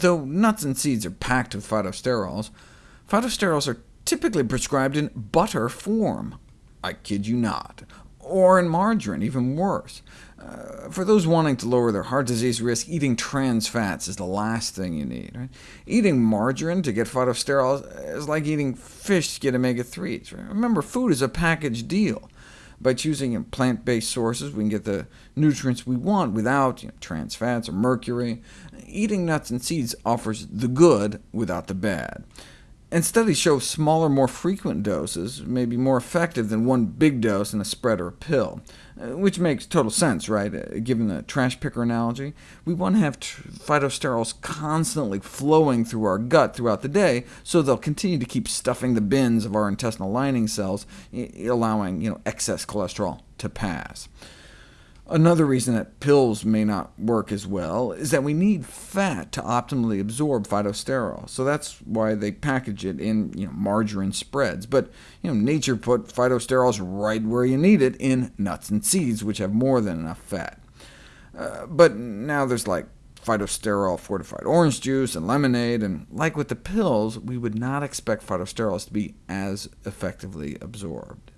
Though nuts and seeds are packed with phytosterols, phytosterols are typically prescribed in butter form. I kid you not. Or in margarine, even worse. Uh, for those wanting to lower their heart disease risk, eating trans fats is the last thing you need. Right? Eating margarine to get phytosterols is like eating fish to get omega-3s. Right? Remember, food is a package deal. By choosing plant-based sources, we can get the nutrients we want without you know, trans fats or mercury. Eating nuts and seeds offers the good without the bad. And studies show smaller, more frequent doses may be more effective than one big dose in a spread or a pill, uh, which makes total sense, right? Uh, given the trash picker analogy, we want to have phytosterols constantly flowing through our gut throughout the day, so they'll continue to keep stuffing the bins of our intestinal lining cells, allowing you know, excess cholesterol to pass. Another reason that pills may not work as well is that we need fat to optimally absorb phytosterol, so that's why they package it in you know, margarine spreads. But you know, nature put phytosterols right where you need it, in nuts and seeds, which have more than enough fat. Uh, but now there's like phytosterol fortified orange juice and lemonade, and like with the pills, we would not expect phytosterols to be as effectively absorbed.